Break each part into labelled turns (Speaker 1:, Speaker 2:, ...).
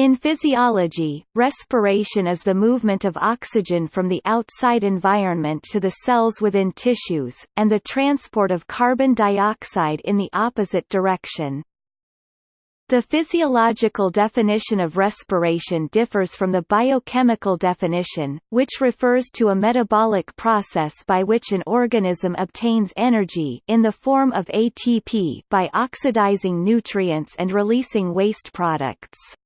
Speaker 1: In physiology, respiration is the movement of oxygen from the outside environment to the cells within tissues, and the transport of carbon dioxide in the opposite direction. The physiological definition of respiration differs from the biochemical definition, which refers to a metabolic process by which an organism obtains energy in the form of ATP by oxidizing nutrients and releasing waste products.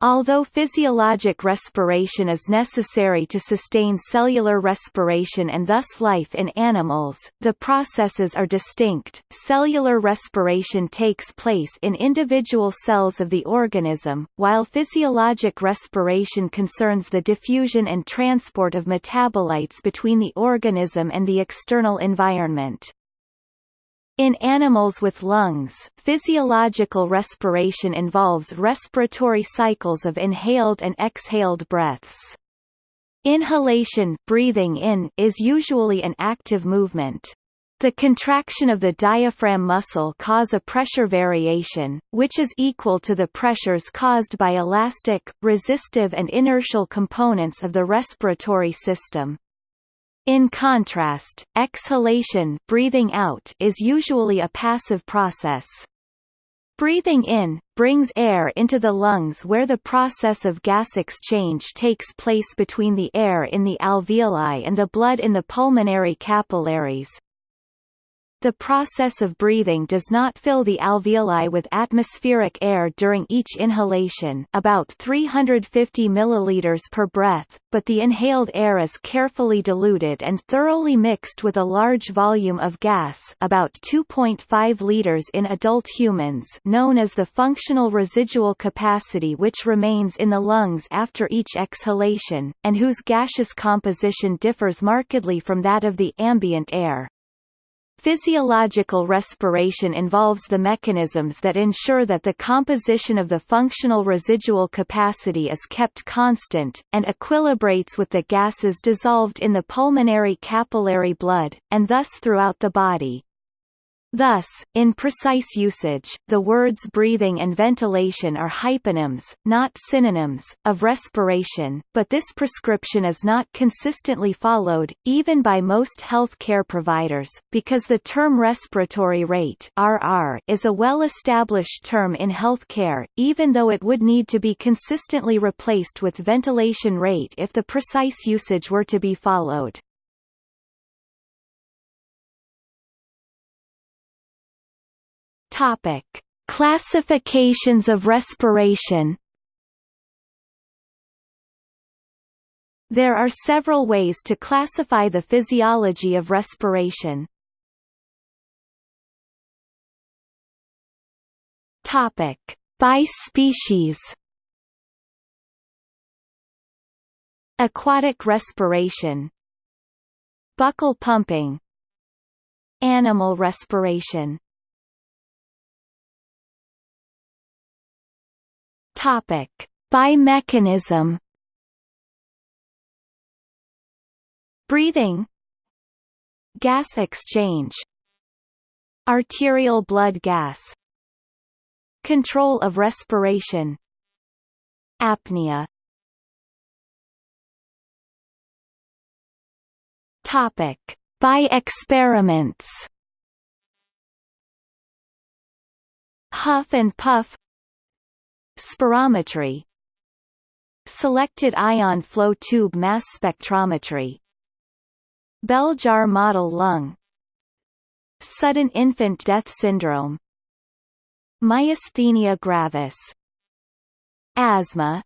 Speaker 1: Although physiologic respiration is necessary to sustain cellular respiration and thus life in animals, the processes are distinct. Cellular respiration takes place in individual cells of the organism, while physiologic respiration concerns the diffusion and transport of metabolites between the organism and the external environment. In animals with lungs, physiological respiration involves respiratory cycles of inhaled and exhaled breaths. Inhalation breathing in is usually an active movement. The contraction of the diaphragm muscle cause a pressure variation, which is equal to the pressures caused by elastic, resistive and inertial components of the respiratory system. In contrast, exhalation breathing out is usually a passive process. Breathing in, brings air into the lungs where the process of gas exchange takes place between the air in the alveoli and the blood in the pulmonary capillaries, the process of breathing does not fill the alveoli with atmospheric air during each inhalation about 350 milliliters per breath, but the inhaled air is carefully diluted and thoroughly mixed with a large volume of gas about 2.5 liters in adult humans known as the functional residual capacity which remains in the lungs after each exhalation, and whose gaseous composition differs markedly from that of the ambient air. Physiological respiration involves the mechanisms that ensure that the composition of the functional residual capacity is kept constant, and equilibrates with the gases dissolved in the pulmonary capillary blood, and thus throughout the body. Thus, in precise usage, the words breathing and ventilation are hyponyms, not synonyms, of respiration, but this prescription is not consistently followed, even by most health care providers, because the term respiratory rate RR is a well-established term in health care, even though it would need to be consistently replaced with ventilation rate if the precise usage were to be followed. Topic: Classifications of respiration. There are several ways to classify the physiology of respiration. Topic: By species. Aquatic respiration Buccal pumping Animal respiration Topic: By mechanism. Breathing. Gas exchange. Arterial blood gas. Control of respiration. Apnea. Topic: By experiments. Huff and puff Spirometry Selected ion flow tube mass spectrometry. Bell jar model lung. Sudden infant death syndrome. Myasthenia gravis. Asthma.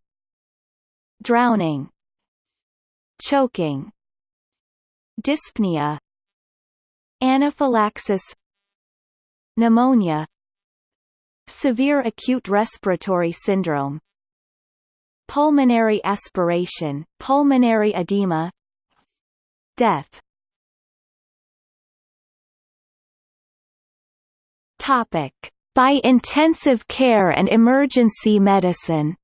Speaker 1: Drowning. Choking. Dyspnea. Anaphylaxis. Pneumonia Severe acute respiratory syndrome Pulmonary aspiration, pulmonary edema Death. Topic. By intensive care and emergency medicine.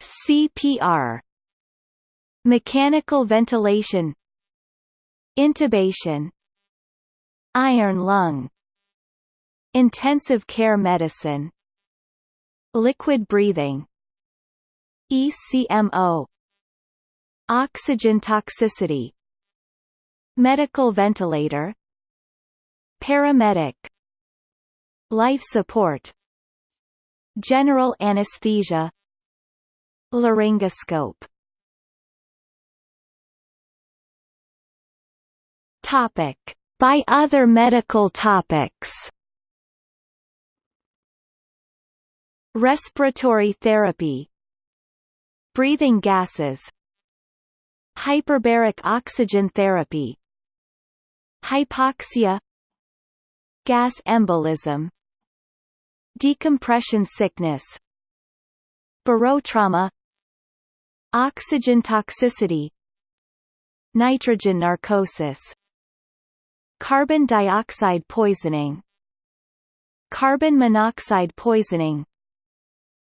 Speaker 1: CPR Mechanical ventilation. Intubation Iron lung Intensive care medicine Liquid breathing ECMO Oxygen toxicity Medical ventilator Paramedic Life support General anesthesia Laryngoscope Topic. By other medical topics. Respiratory therapy. Breathing gases. Hyperbaric oxygen therapy. Hypoxia. Gas embolism. Decompression sickness. Barotrauma. Oxygen toxicity. Nitrogen narcosis Carbon dioxide poisoning Carbon monoxide poisoning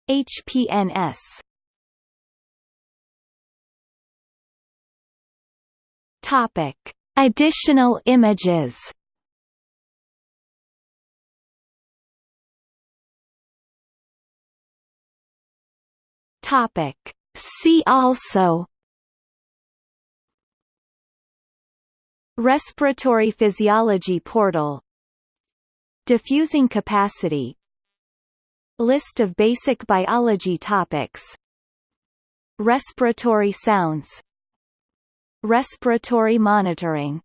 Speaker 1: HPNS Topic. Additional images Topic. See also Respiratory physiology portal Diffusing capacity List of basic biology topics Respiratory sounds Respiratory monitoring